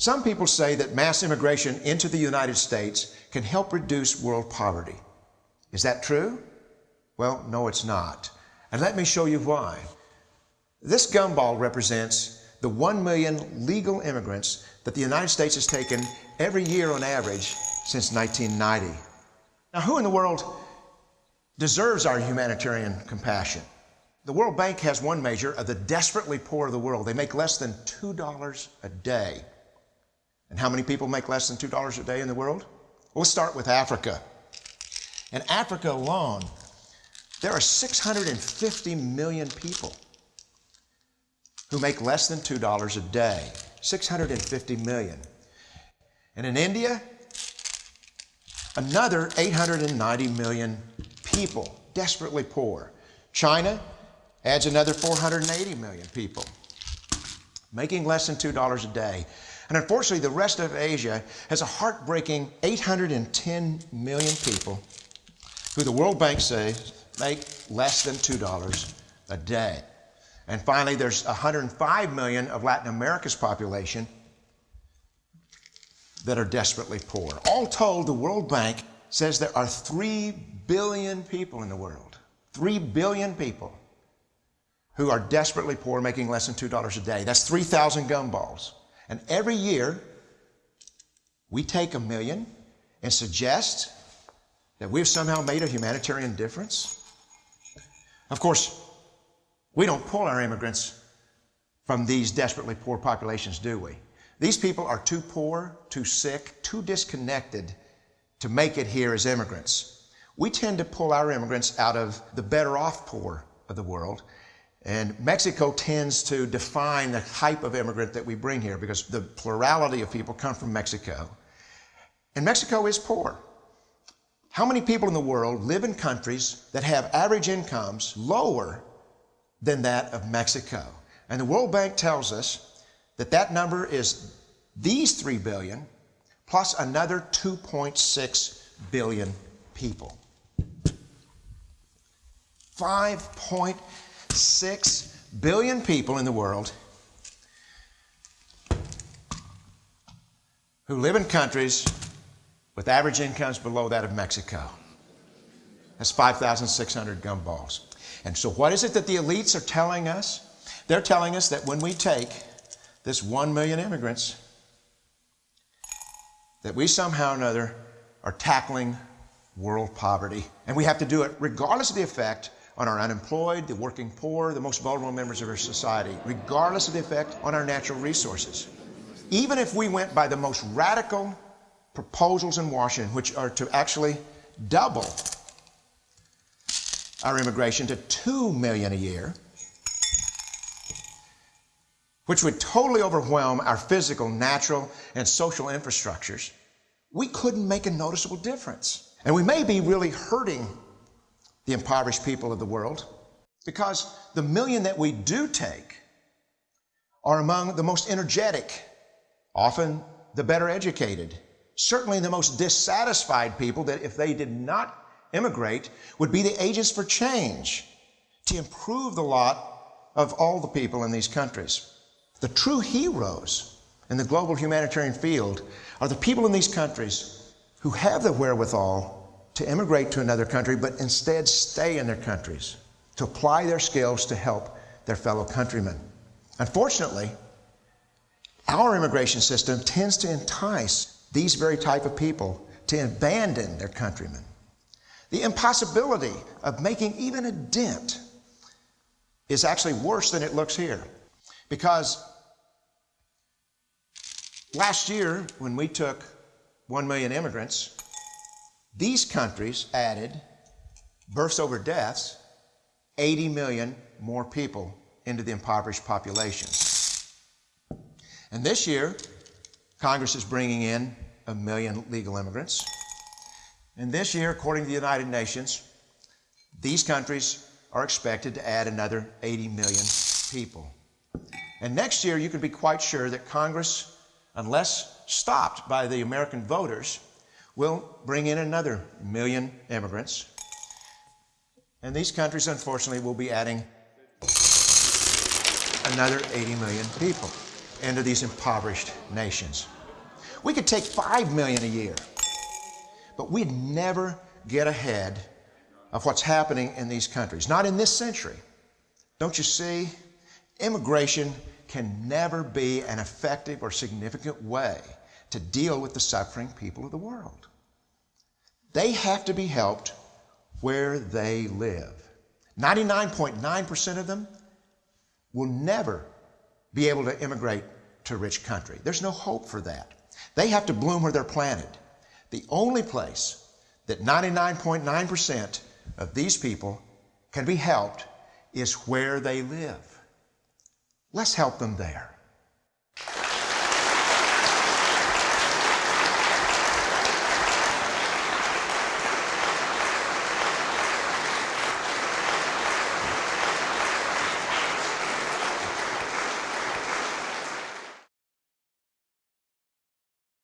Some people say that mass immigration into the United States can help reduce world poverty. Is that true? Well, no, it's not. And let me show you why. This gumball represents the 1 million legal immigrants that the United States has taken every year on average since 1990. Now, who in the world deserves our humanitarian compassion? The World Bank has one measure of the desperately poor of the world. They make less than $2 a day. And how many people make less than $2 a day in the world? We'll start with Africa. In Africa alone, there are 650 million people who make less than $2 a day. 650 million. And in India, another 890 million people, desperately poor. China adds another 480 million people, making less than $2 a day. And unfortunately, the rest of Asia has a heartbreaking 810 million people who the World Bank says make less than $2 a day. And finally, there's 105 million of Latin America's population that are desperately poor. All told, the World Bank says there are 3 billion people in the world. 3 billion people who are desperately poor, making less than $2 a day. That's 3,000 gumballs. And every year, we take a million and suggest that we've somehow made a humanitarian difference. Of course, we don't pull our immigrants from these desperately poor populations, do we? These people are too poor, too sick, too disconnected to make it here as immigrants. We tend to pull our immigrants out of the better off poor of the world. And Mexico tends to define the type of immigrant that we bring here because the plurality of people come from Mexico. And Mexico is poor. How many people in the world live in countries that have average incomes lower than that of Mexico. And the World Bank tells us that that number is these 3 billion plus another 2.6 billion people. 5.6 billion people in the world who live in countries with average incomes below that of Mexico. That's 5,600 gumballs. And so what is it that the elites are telling us? They're telling us that when we take this one million immigrants, that we somehow or another are tackling world poverty. And we have to do it regardless of the effect on our unemployed, the working poor, the most vulnerable members of our society, regardless of the effect on our natural resources. Even if we went by the most radical proposals in Washington, which are to actually double our immigration to 2 million a year, which would totally overwhelm our physical, natural, and social infrastructures, we couldn't make a noticeable difference. And we may be really hurting the impoverished people of the world because the million that we do take are among the most energetic, often the better educated, certainly the most dissatisfied people that if they did not immigrate would be the agents for change to improve the lot of all the people in these countries. The true heroes in the global humanitarian field are the people in these countries who have the wherewithal to immigrate to another country, but instead stay in their countries to apply their skills to help their fellow countrymen. Unfortunately, our immigration system tends to entice these very type of people to abandon their countrymen the impossibility of making even a dent is actually worse than it looks here. Because last year, when we took 1 million immigrants, these countries added births over deaths, 80 million more people into the impoverished population. And this year, Congress is bringing in a million legal immigrants. And this year, according to the United Nations, these countries are expected to add another 80 million people. And next year, you can be quite sure that Congress, unless stopped by the American voters, will bring in another million immigrants. And these countries, unfortunately, will be adding another 80 million people. into these impoverished nations. We could take 5 million a year, but we'd never get ahead of what's happening in these countries. Not in this century. Don't you see? Immigration can never be an effective or significant way to deal with the suffering people of the world. They have to be helped where they live. 99.9% of them will never be able to immigrate to a rich country. There's no hope for that. They have to bloom where they're planted. The only place that 99.9% of these people can be helped is where they live. Let's help them there.